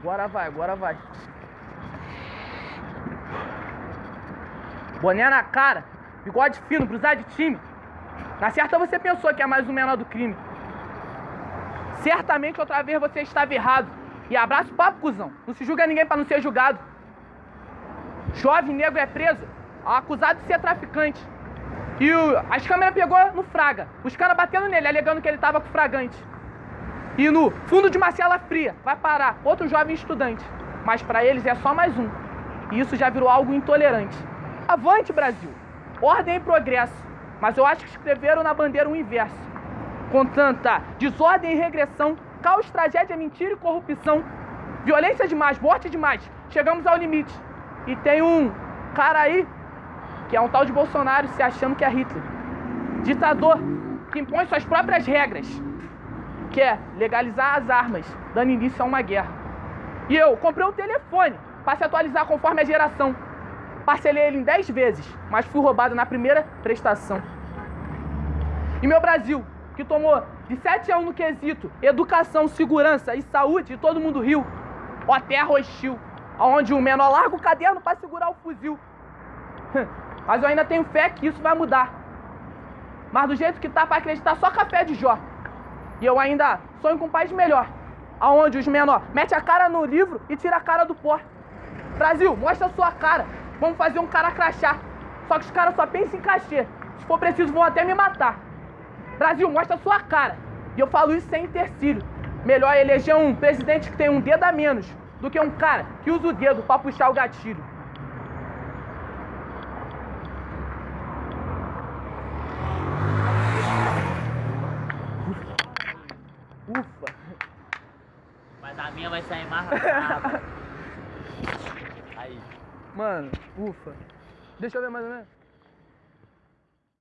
Agora vai, agora vai. Boné na cara, bigode fino, cruzar de time. Na certa você pensou que é mais um menor do crime. Certamente outra vez você estava errado. E abraço papo, cuzão. Não se julga ninguém para não ser julgado. Jovem negro é preso, acusado de ser traficante. E o, as câmeras pegou no Fraga. Os caras batendo nele, alegando que ele tava com fragante. E no fundo de uma cela fria, vai parar outro jovem estudante. Mas para eles é só mais um. E isso já virou algo intolerante. Avante, Brasil! Ordem e progresso. Mas eu acho que escreveram na bandeira o inverso. Com tanta desordem e regressão, caos, tragédia, mentira e corrupção, violência demais, morte demais, chegamos ao limite. E tem um cara aí que é um tal de Bolsonaro se achando que é Hitler. Ditador que impõe suas próprias regras, que é legalizar as armas, dando início a uma guerra. E eu comprei um telefone para se atualizar conforme a geração. Parcelei ele em 10 vezes, mas fui roubado na primeira prestação. E meu Brasil, que tomou de 7 a 1 no quesito educação, segurança e saúde, e todo mundo riu. Ó terra hostil, onde o menor larga o caderno para segurar o fuzil. Mas eu ainda tenho fé que isso vai mudar. Mas do jeito que tá para acreditar só café de Jó. E eu ainda sonho com um país melhor. Aonde os menores mete a cara no livro e tira a cara do pó. Brasil, mostra a sua cara. Vamos fazer um cara crachá. Só que os caras só pensam em cachê. Se for preciso, vão até me matar. Brasil, mostra a sua cara. E eu falo isso sem intercílio. Melhor eleger um presidente que tem um dedo a menos do que um cara que usa o dedo para puxar o gatilho. Ufa. A minha vai sair mais rápido. Aí. Mano, ufa. Deixa eu ver mais ou menos.